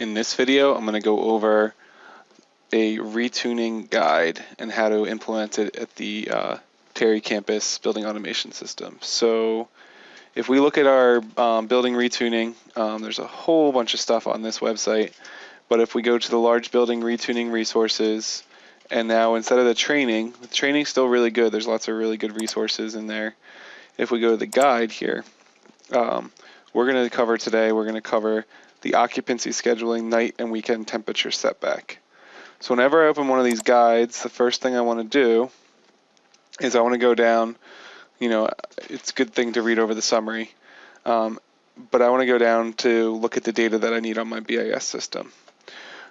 In this video, I'm going to go over a retuning guide and how to implement it at the uh, Terry campus building automation system. So if we look at our um, building retuning, um, there's a whole bunch of stuff on this website. But if we go to the large building retuning resources, and now instead of the training, the training's still really good. There's lots of really good resources in there. If we go to the guide here, um, we're going to cover today, we're going to cover the occupancy scheduling night and weekend temperature setback. So whenever I open one of these guides, the first thing I want to do is I want to go down, you know, it's a good thing to read over the summary, um, but I want to go down to look at the data that I need on my BIS system.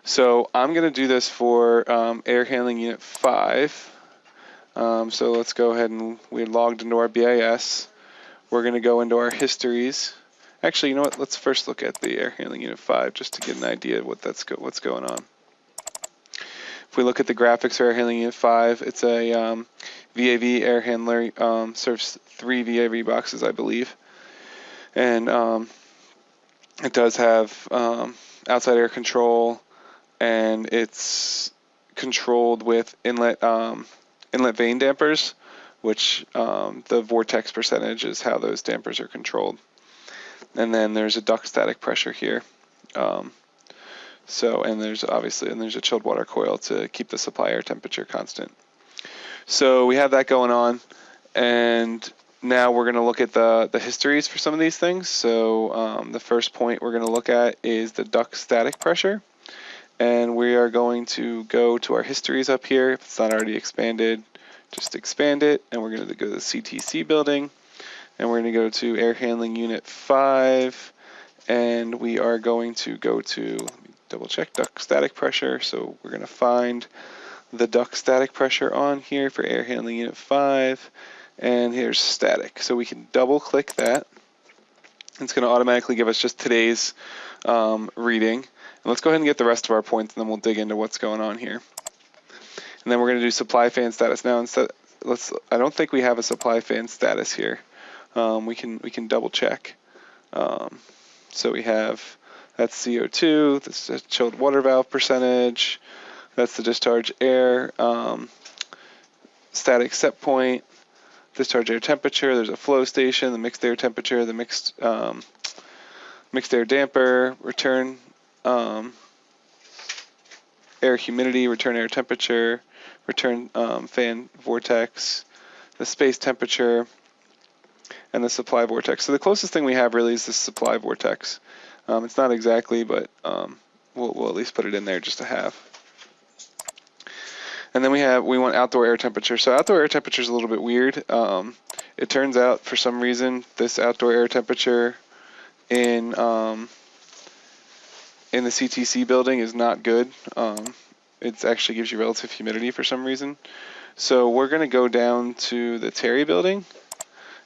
So I'm going to do this for um, air handling unit 5. Um, so let's go ahead and we logged into our BIS. We're going to go into our histories. Actually, you know what? Let's first look at the air handling unit 5 just to get an idea of what that's go what's going on. If we look at the graphics for air handling unit 5, it's a um, VAV air handler, um, serves three VAV boxes, I believe. And um, it does have um, outside air control, and it's controlled with inlet um, inlet vane dampers, which um, the vortex percentage is how those dampers are controlled. And then there's a duct static pressure here. Um, so, and there's obviously, and there's a chilled water coil to keep the supply air temperature constant. So we have that going on, and now we're going to look at the, the histories for some of these things. So um, the first point we're going to look at is the duct static pressure. And we are going to go to our histories up here. If it's not already expanded, just expand it. And we're going to go to the CTC building. And we're going to go to air handling unit 5. And we are going to go to, double check, duct static pressure. So we're going to find the duct static pressure on here for air handling unit 5. And here's static. So we can double click that. It's going to automatically give us just today's um, reading. And let's go ahead and get the rest of our points, and then we'll dig into what's going on here. And then we're going to do supply fan status now. Instead, let's. I don't think we have a supply fan status here. Um, we can we can double check. Um, so we have that's CO2. This is chilled water valve percentage. That's the discharge air um, static set point. Discharge air temperature. There's a flow station. The mixed air temperature. The mixed um, mixed air damper. Return um, air humidity, return air temperature, return um, fan vortex, the space temperature, and the supply vortex. So the closest thing we have really is the supply vortex. Um, it's not exactly, but um, we'll, we'll at least put it in there just to have. And then we have we want outdoor air temperature. So outdoor air temperature is a little bit weird. Um, it turns out for some reason this outdoor air temperature in um, in the CTC building is not good. Um, it actually gives you relative humidity for some reason. So we're going to go down to the Terry building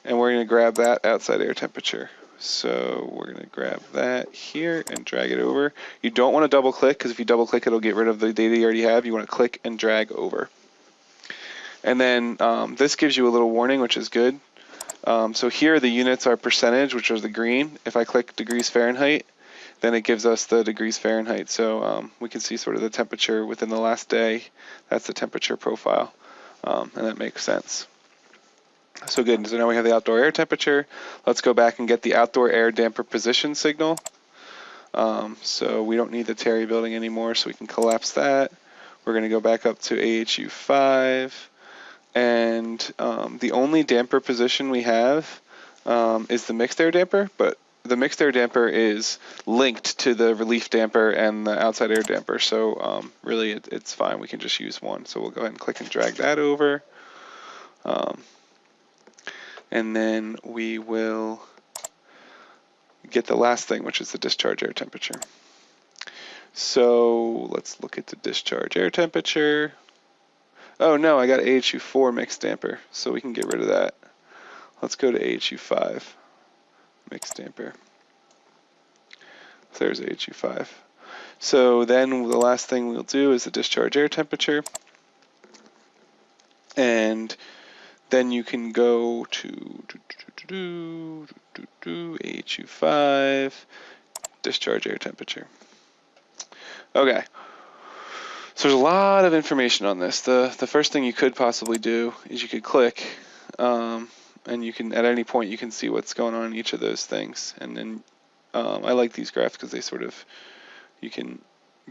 and we're going to grab that outside air temperature. So we're going to grab that here and drag it over. You don't want to double click because if you double click it'll get rid of the data you already have. You want to click and drag over. And then um, this gives you a little warning which is good. Um, so here the units are percentage which is the green. If I click degrees Fahrenheit then it gives us the degrees Fahrenheit. So um, we can see sort of the temperature within the last day. That's the temperature profile, um, and that makes sense. So good, so now we have the outdoor air temperature. Let's go back and get the outdoor air damper position signal. Um, so we don't need the Terry building anymore, so we can collapse that. We're going to go back up to AHU 5. And um, the only damper position we have um, is the mixed air damper, but the mixed air damper is linked to the relief damper and the outside air damper. So um, really it, it's fine. We can just use one. So we'll go ahead and click and drag that over. Um, and then we will get the last thing, which is the discharge air temperature. So let's look at the discharge air temperature. Oh no, I got AHU4 mixed damper, so we can get rid of that. Let's go to AHU5 mixed damper. There's AHU5. So then the last thing we'll do is the discharge air temperature. And then you can go to AHU5, discharge air temperature. Okay. So there's a lot of information on this. The the first thing you could possibly do is you could click, um, and you can at any point you can see what's going on in each of those things. And then um, I like these graphs because they sort of you can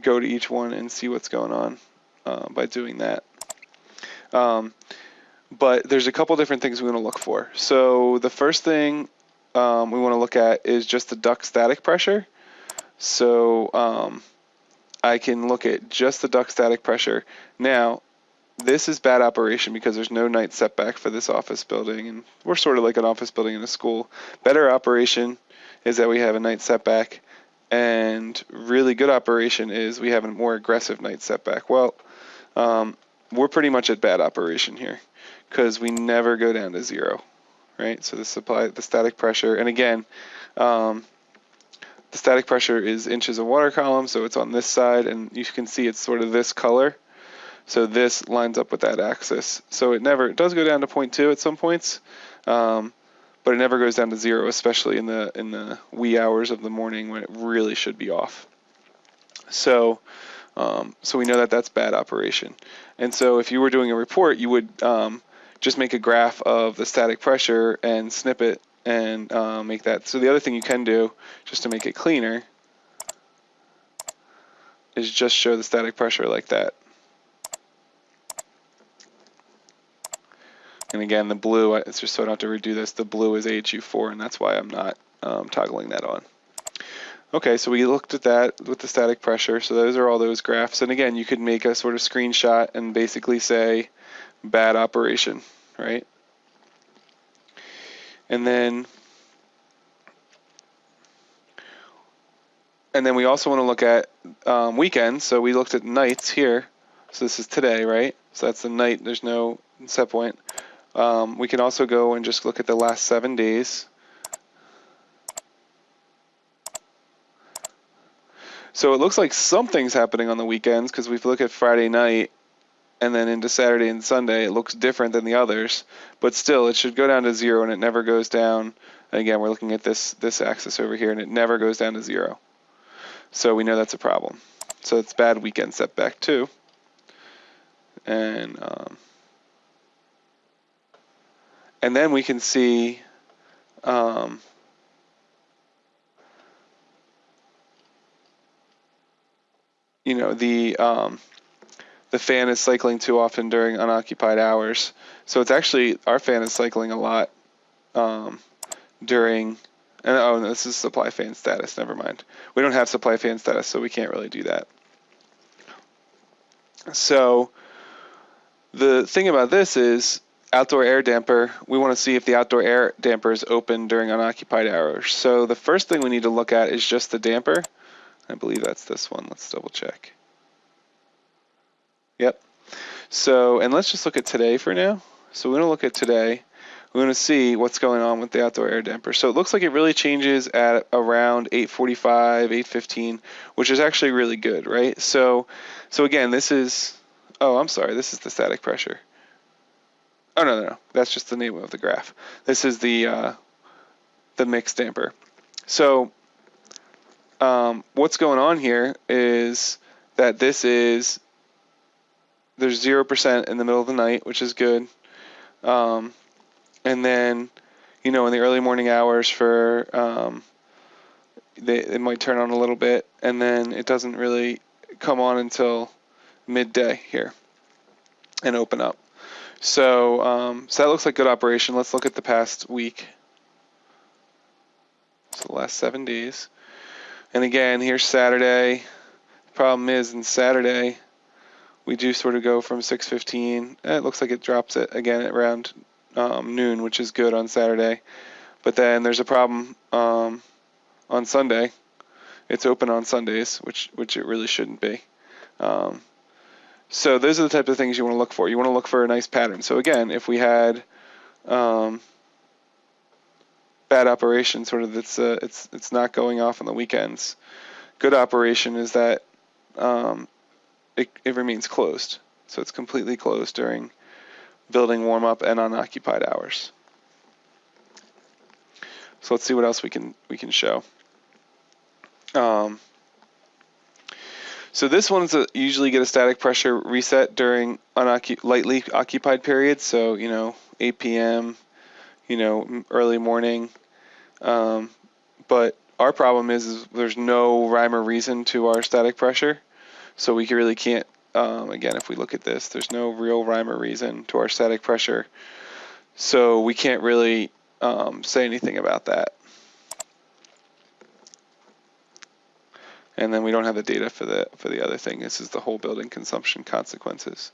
go to each one and see what's going on uh, by doing that. Um, but there's a couple different things we want to look for. So the first thing um, we want to look at is just the duct static pressure. So um, I can look at just the duct static pressure. Now, this is bad operation because there's no night setback for this office building, and we're sort of like an office building in a school. Better operation is that we have a night setback, and really good operation is we have a more aggressive night setback. Well, um, we're pretty much at bad operation here because we never go down to zero, right? So the supply, the static pressure, and again, um, the static pressure is inches of water column, so it's on this side, and you can see it's sort of this color. So this lines up with that axis. So it never, it does go down to 0.2 at some points, um, but it never goes down to zero, especially in the in the wee hours of the morning when it really should be off. So, um, so we know that that's bad operation. And so if you were doing a report, you would um, just make a graph of the static pressure and snip it and uh, make that. So the other thing you can do, just to make it cleaner, is just show the static pressure like that. And again, the blue, it's just so I don't have to redo this, the blue is AHU4, and that's why I'm not um, toggling that on. Okay, so we looked at that with the static pressure. So those are all those graphs. And again, you could make a sort of screenshot and basically say bad operation, right? And then and then we also want to look at um, weekends. So we looked at nights here. So this is today, right? So that's the night. There's no set point. Um, we can also go and just look at the last seven days. So it looks like something's happening on the weekends because we look at Friday night and then into Saturday and Sunday, it looks different than the others. But still, it should go down to zero and it never goes down. And again, we're looking at this, this axis over here and it never goes down to zero. So we know that's a problem. So it's bad weekend setback too. And um, and then we can see um, you know the um, the fan is cycling too often during unoccupied hours. So it's actually our fan is cycling a lot um, during. And oh, no, this is supply fan status. Never mind. We don't have supply fan status, so we can't really do that. So the thing about this is outdoor air damper. We want to see if the outdoor air damper is open during unoccupied hours. So the first thing we need to look at is just the damper. I believe that's this one. Let's double check. Yep. So, and let's just look at today for now. So we're going to look at today. We're going to see what's going on with the outdoor air damper. So it looks like it really changes at around 845, 815, which is actually really good, right? So, so again, this is, oh, I'm sorry, this is the static pressure. Oh, no, no, no, that's just the name of the graph. This is the, uh, the mixed damper. So um, what's going on here is that this is there's zero percent in the middle of the night, which is good. Um, and then, you know, in the early morning hours for um, they it might turn on a little bit, and then it doesn't really come on until midday here and open up. So, um, so that looks like good operation. Let's look at the past week. So the last seven days. And again, here's Saturday. Problem is, in Saturday, we do sort of go from 6:15. Eh, it looks like it drops it again at around um, noon, which is good on Saturday. But then there's a problem um, on Sunday. It's open on Sundays, which which it really shouldn't be. Um, so those are the type of things you want to look for. You want to look for a nice pattern. So again, if we had um, bad operation, sort of it's uh, it's it's not going off on the weekends. Good operation is that um, it, it remains closed, so it's completely closed during building warm up and unoccupied hours. So let's see what else we can we can show. Um, So this one's a, usually get a static pressure reset during lightly occupied periods. So you know 8 p.m., you know early morning. Um, but our problem is, is, there's no rhyme or reason to our static pressure, so we really can't. Um, again, if we look at this, there's no real rhyme or reason to our static pressure, so we can't really um, say anything about that. and then we don't have the data for the for the other thing. This is the whole building consumption consequences.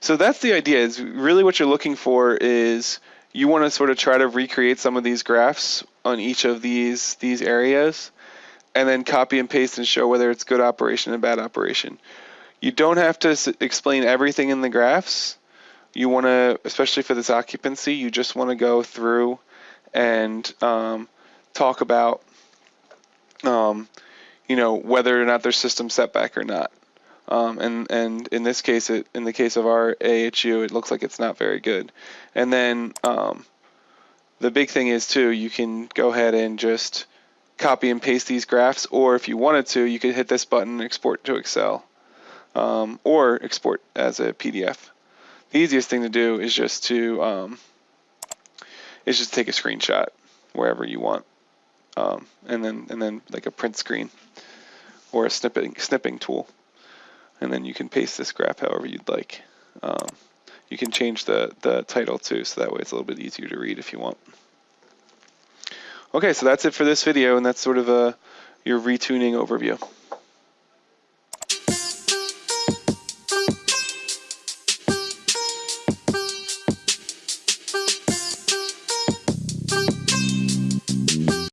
So that's the idea. Is really what you're looking for is you want to sort of try to recreate some of these graphs on each of these these areas, and then copy and paste and show whether it's good operation and bad operation. You don't have to explain everything in the graphs. You want to, especially for this occupancy, you just want to go through and um, talk about um, you know, whether or not there's system setback or not. Um, and and in this case, it, in the case of our AHU, it looks like it's not very good. And then um, the big thing is too, you can go ahead and just copy and paste these graphs, or if you wanted to, you could hit this button, export to Excel, um, or export as a PDF. The easiest thing to do is just to um, is just take a screenshot wherever you want um, and then and then like a print screen or a snipping snipping tool, and then you can paste this graph however you'd like. Um, you can change the the title too, so that way it's a little bit easier to read if you want. Okay, so that's it for this video, and that's sort of a your retuning overview.